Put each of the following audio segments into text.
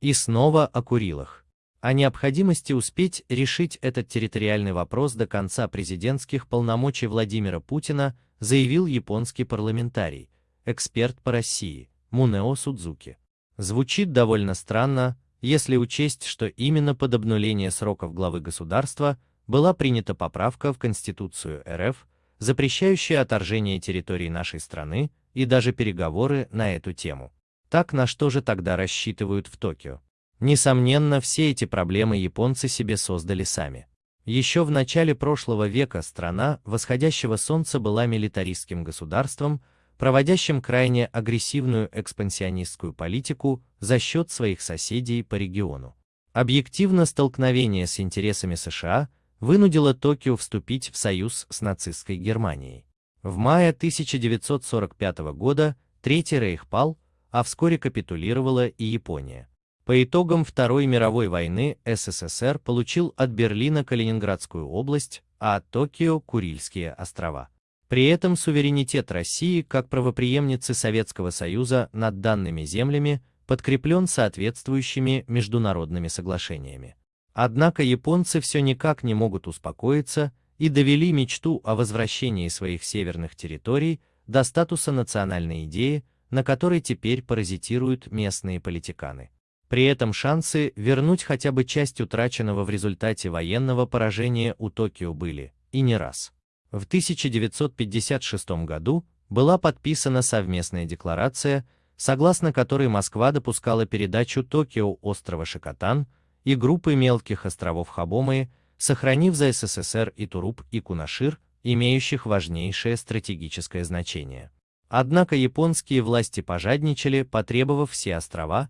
И снова о Курилах. О необходимости успеть решить этот территориальный вопрос до конца президентских полномочий Владимира Путина заявил японский парламентарий, эксперт по России, Мунео Судзуки. Звучит довольно странно, если учесть, что именно под обнуление сроков главы государства была принята поправка в Конституцию РФ, запрещающая отторжение территории нашей страны и даже переговоры на эту тему. Так на что же тогда рассчитывают в Токио? Несомненно, все эти проблемы японцы себе создали сами. Еще в начале прошлого века страна восходящего солнца была милитаристским государством, проводящим крайне агрессивную экспансионистскую политику за счет своих соседей по региону. Объективно столкновение с интересами США вынудило Токио вступить в союз с нацистской Германией. В мае 1945 года Третий Рейх пал, а вскоре капитулировала и Япония. По итогам Второй мировой войны СССР получил от Берлина Калининградскую область, а от Токио – Курильские острова. При этом суверенитет России как правопреемницы Советского Союза над данными землями подкреплен соответствующими международными соглашениями. Однако японцы все никак не могут успокоиться и довели мечту о возвращении своих северных территорий до статуса национальной идеи, на которой теперь паразитируют местные политиканы. При этом шансы вернуть хотя бы часть утраченного в результате военного поражения у Токио были, и не раз. В 1956 году была подписана совместная декларация, согласно которой Москва допускала передачу Токио острова Шикотан и группы мелких островов Хабомы, сохранив за СССР и Туруп и Кунашир, имеющих важнейшее стратегическое значение. Однако японские власти пожадничали, потребовав все острова,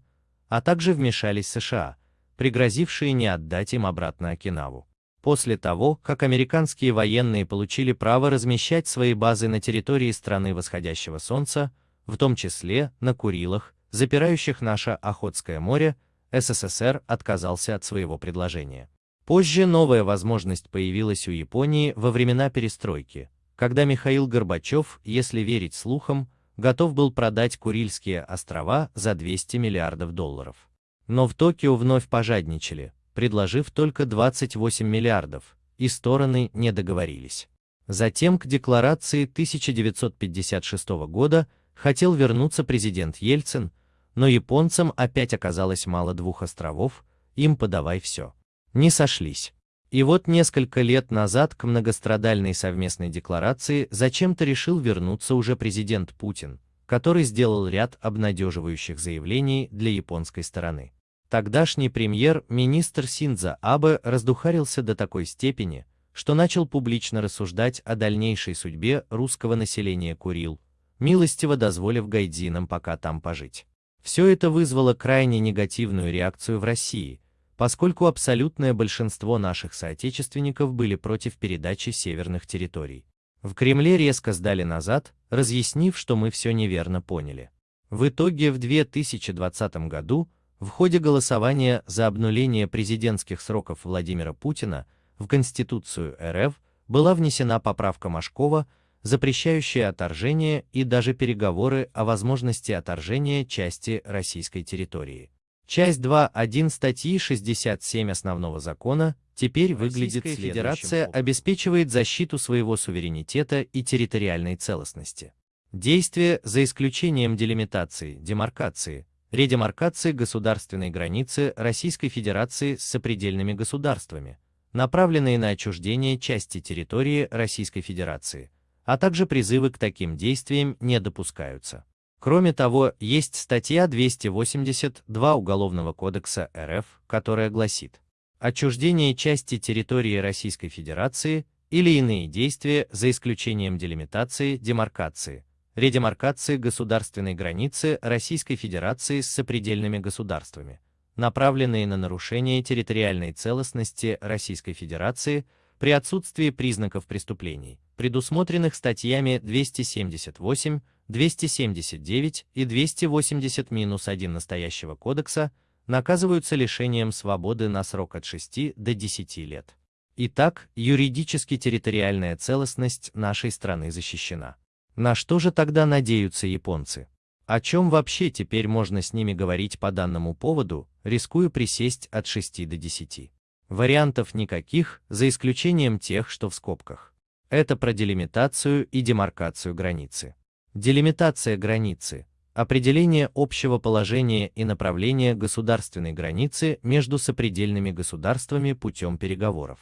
а также вмешались США, пригрозившие не отдать им обратно Окинаву. После того, как американские военные получили право размещать свои базы на территории страны восходящего солнца, в том числе на Курилах, запирающих наше Охотское море, СССР отказался от своего предложения. Позже новая возможность появилась у Японии во времена перестройки, когда Михаил Горбачев, если верить слухам, готов был продать Курильские острова за 200 миллиардов долларов. Но в Токио вновь пожадничали, предложив только 28 миллиардов, и стороны не договорились. Затем к декларации 1956 года хотел вернуться президент Ельцин, но японцам опять оказалось мало двух островов, им подавай все. Не сошлись. И вот несколько лет назад к многострадальной совместной декларации зачем-то решил вернуться уже президент Путин, который сделал ряд обнадеживающих заявлений для японской стороны. Тогдашний премьер-министр Синдза Абе раздухарился до такой степени, что начал публично рассуждать о дальнейшей судьбе русского населения Курил, милостиво дозволив гайдзинам пока там пожить. Все это вызвало крайне негативную реакцию в России, поскольку абсолютное большинство наших соотечественников были против передачи северных территорий. В Кремле резко сдали назад, разъяснив, что мы все неверно поняли. В итоге в 2020 году в ходе голосования за обнуление президентских сроков Владимира Путина в Конституцию РФ была внесена поправка Машкова, запрещающая отторжение и даже переговоры о возможности отторжения части российской территории. Часть 2.1 статьи 67 основного закона теперь выглядит Федерация обеспечивает защиту своего суверенитета и территориальной целостности. Действия, за исключением делимитации, демаркации, редемаркации государственной границы Российской Федерации с сопредельными государствами, направленные на отчуждение части территории Российской Федерации, а также призывы к таким действиям не допускаются. Кроме того, есть статья 282 Уголовного кодекса РФ, которая гласит «Отчуждение части территории Российской Федерации или иные действия за исключением делимитации, демаркации, редемаркации государственной границы Российской Федерации с сопредельными государствами, направленные на нарушение территориальной целостности Российской Федерации при отсутствии признаков преступлений, предусмотренных статьями 278, 279 и 280-1 настоящего кодекса, наказываются лишением свободы на срок от 6 до 10 лет. Итак, юридически территориальная целостность нашей страны защищена. На что же тогда надеются японцы? О чем вообще теперь можно с ними говорить по данному поводу, рискую присесть от 6 до 10. Вариантов никаких, за исключением тех, что в скобках. Это про делимитацию и демаркацию границы. Делимитация границы – определение общего положения и направления государственной границы между сопредельными государствами путем переговоров.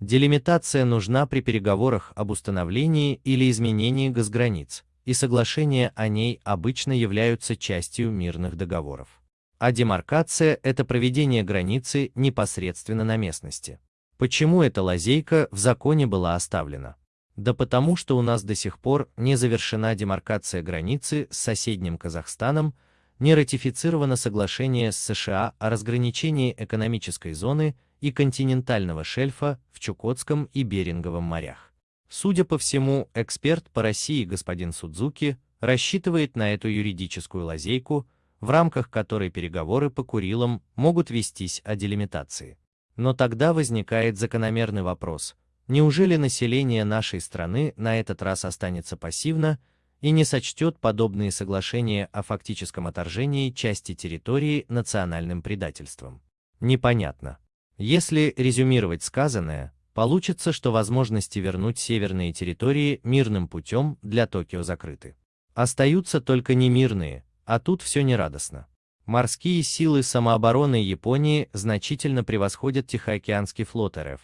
Делимитация нужна при переговорах об установлении или изменении госграниц, и соглашения о ней обычно являются частью мирных договоров. А демаркация – это проведение границы непосредственно на местности. Почему эта лазейка в законе была оставлена? Да потому что у нас до сих пор не завершена демаркация границы с соседним Казахстаном, не ратифицировано соглашение с США о разграничении экономической зоны и континентального шельфа в Чукотском и Беринговом морях. Судя по всему, эксперт по России господин Судзуки рассчитывает на эту юридическую лазейку, в рамках которой переговоры по Курилам могут вестись о делимитации. Но тогда возникает закономерный вопрос, Неужели население нашей страны на этот раз останется пассивно и не сочтет подобные соглашения о фактическом отторжении части территории национальным предательством? Непонятно. Если резюмировать сказанное, получится, что возможности вернуть северные территории мирным путем для Токио закрыты. Остаются только немирные, а тут все нерадостно. Морские силы самообороны Японии значительно превосходят Тихоокеанский флот РФ,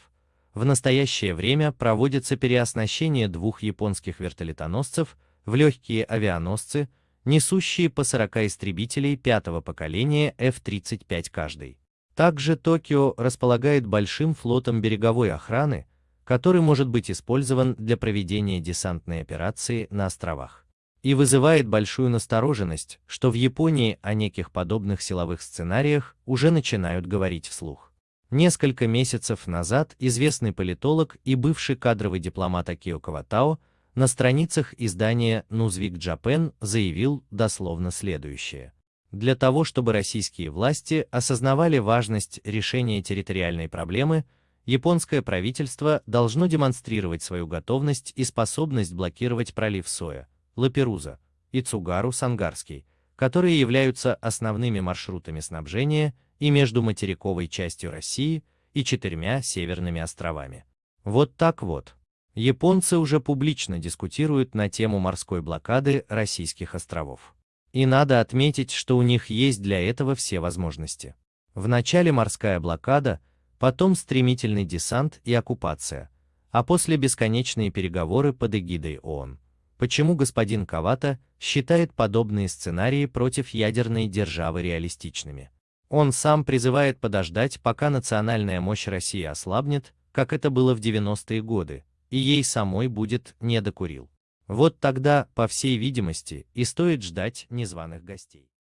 в настоящее время проводится переоснащение двух японских вертолетоносцев в легкие авианосцы, несущие по 40 истребителей пятого поколения F-35 каждый. Также Токио располагает большим флотом береговой охраны, который может быть использован для проведения десантной операции на островах. И вызывает большую настороженность, что в Японии о неких подобных силовых сценариях уже начинают говорить вслух. Несколько месяцев назад известный политолог и бывший кадровый дипломат Акио Каватао на страницах издания Newsweek Japan заявил дословно следующее. Для того, чтобы российские власти осознавали важность решения территориальной проблемы, японское правительство должно демонстрировать свою готовность и способность блокировать пролив Соя, Лаперуза и Цугару-Сангарский, которые являются основными маршрутами снабжения и между материковой частью России и четырьмя северными островами. Вот так вот. Японцы уже публично дискутируют на тему морской блокады российских островов. И надо отметить, что у них есть для этого все возможности. Вначале морская блокада, потом стремительный десант и оккупация, а после бесконечные переговоры под эгидой ООН. Почему господин Кавата считает подобные сценарии против ядерной державы реалистичными? Он сам призывает подождать, пока национальная мощь России ослабнет, как это было в 90-е годы, и ей самой будет не докурил. Вот тогда, по всей видимости, и стоит ждать незваных гостей.